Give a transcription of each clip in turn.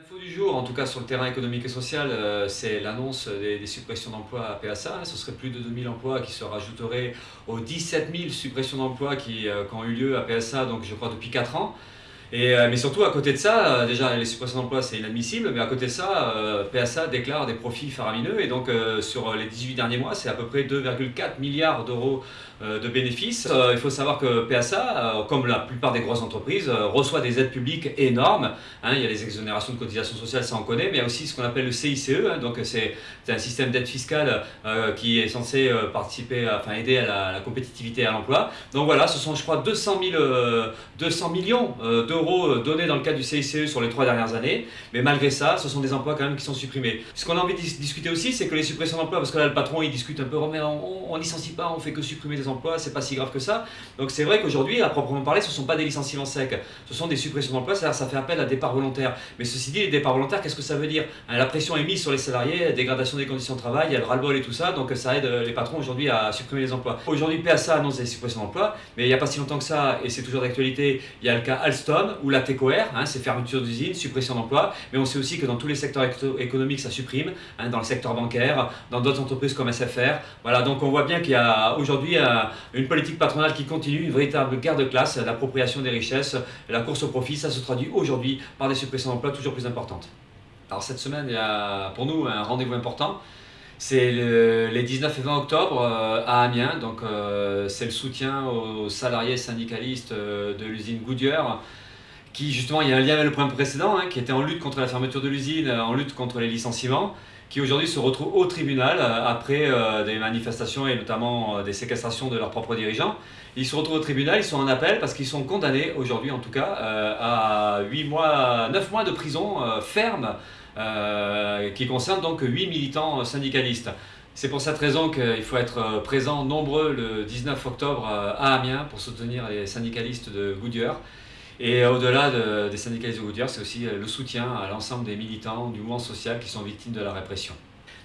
L'info du jour, en tout cas sur le terrain économique et social, euh, c'est l'annonce des, suppressions d'emplois à PSA. Ce serait plus de 2000 emplois qui se rajouteraient aux 17 000 suppressions d'emplois qui, euh, qui, ont eu lieu à PSA, donc je crois depuis 4 ans. Et, euh, mais surtout, à côté de ça, déjà les suppressions d'emplois c'est inadmissible, mais à côté de ça, PSA déclare des profits faramineux. Et donc sur les 18 derniers mois, c'est à peu près 2,4 milliards d'euros de bénéfices. il faut savoir que PSA, comme la plupart des grosses entreprises, reçoit des aides publiques énormes. Hein. il y a les exonérations de cotisations sociales, ça on connaît, mais il y a aussi ce qu'on appelle le CICE. Hein. donc c'est un système d'aide fiscale qui est censé participer, enfin aider à la, compétitivité et à l'emploi. Donc voilà, ce sont je crois 200, 200 millions d'euros euros donnés dans le cadre du CICE sur les trois dernières années, mais malgré ça, ce sont des emplois quand même qui sont supprimés. Ce qu'on a envie de discuter aussi, c'est que les suppressions d'emplois, parce que là le patron il discute un peu, oh, mais on, on, licencie pas, on fait que supprimer des emplois, c'est pas si grave que ça. Donc c'est vrai qu'aujourd'hui, à proprement parler, ce ne sont pas des licenciements secs, ce sont des suppressions d'emplois, c'est-à-dire ça fait appel à départ volontaire. Mais ceci dit, les départs volontaires, qu'est-ce que ça veut dire? Hein, La pression est mise sur les salariés, dégradation des conditions de travail, il y a le ras-le-bol et tout ça, donc ça aide les patrons aujourd'hui à supprimer les emplois. Aujourd'hui, PSA annonce des suppressions d'emplois, mais il n'y a pas si longtemps que ça, et c'est toujours d'actualité, il y a le cas Alstom ou la TECOR, Hein, c'est fermeture d'usines, suppression d'emplois, mais on sait aussi que dans tous les secteurs économiques, ça supprime, hein, dans le secteur bancaire, dans d'autres entreprises comme SFR. Voilà, donc on voit bien qu'il y a aujourd'hui euh, une politique patronale qui continue, une véritable guerre de classe, l'appropriation des richesses, la course au profit, ça se traduit aujourd'hui par des suppressions d'emplois toujours plus importantes. Alors cette semaine, il y a pour nous un rendez-vous important. C'est les 19 et 20 octobre euh, à Amiens, donc euh, c'est le soutien aux salariés syndicalistes de l'usine Goodyear qui justement, il y a un lien avec le point précédent, hein, qui était en lutte contre la fermeture de l'usine, euh, en lutte contre les licenciements, qui aujourd'hui se retrouve au tribunal euh, après euh, des manifestations et notamment des séquestrations de leurs propres dirigeants. Ils se retrouvent au tribunal, ils sont en appel parce qu'ils sont condamnés aujourd'hui en tout cas à 8 mois, 9 mois de prison ferme qui concerne donc 8 militants syndicalistes. C'est pour cette raison qu'il faut être présent nombreux le 19 octobre à Amiens pour soutenir les syndicalistes de Goodyear. Et au-delà des syndicalistes de c'est aussi le soutien à l'ensemble des militants du mouvement social qui sont victimes de la répression.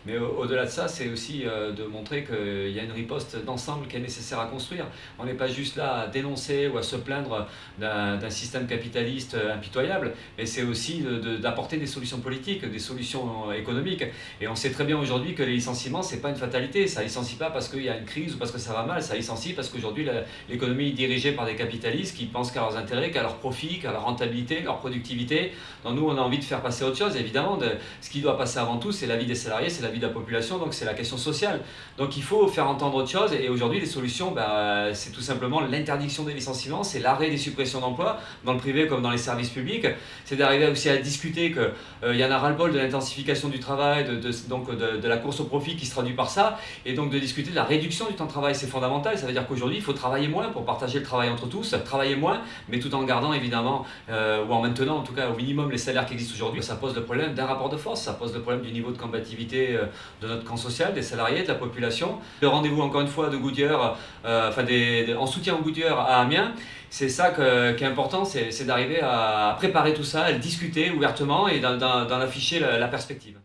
Mais au-delà de ça, c'est aussi euh, de montrer qu'il y a une riposte d'ensemble qui est nécessaire à construire. On n'est pas juste là à dénoncer ou à se plaindre d'un système capitaliste euh, impitoyable, mais c'est aussi d'apporter des solutions politiques, des solutions euh, économiques. Et on sait très bien aujourd'hui que les licenciements, ce n'est pas une fatalité. Ça ne licencie pas parce qu'il y a une crise ou parce que ça va mal, ça licencie parce qu'aujourd'hui l'économie est dirigée par des capitalistes qui pensent qu'à leurs intérêts, qu'à leur profit, qu'à leur rentabilité, leur productivité. Donc nous, on a envie de faire passer autre chose, évidemment. De, ce qui doit passer avant tout, c'est la vie des salariés, c'est la vie de la population, donc c'est la question sociale. Donc il faut faire entendre autre chose, et aujourd'hui les solutions, bah, c'est tout simplement l'interdiction des licenciements, c'est l'arrêt des suppressions d'emplois, dans le privé comme dans les services publics, c'est d'arriver aussi à discuter qu'il euh, y en a ras-le-bol de l'intensification du travail, de, donc de, la course au profit qui se traduit par ça, et donc de discuter de la réduction du temps de travail, c'est fondamental, ça veut dire qu'aujourd'hui il faut travailler moins pour partager le travail entre tous, travailler moins, mais tout en gardant évidemment, euh, ou en maintenant en tout cas au minimum les salaires qui existent aujourd'hui, ça pose le problème d'un rapport de force, ça pose le problème du niveau de combativité euh, de notre camp social, des salariés, de la population. Le rendez-vous encore une fois de Goodyear, euh, enfin en soutien au Goodyear à Amiens, c'est ça qui est important, c'est d'arriver à préparer tout ça, à le discuter ouvertement et d'en afficher la perspective.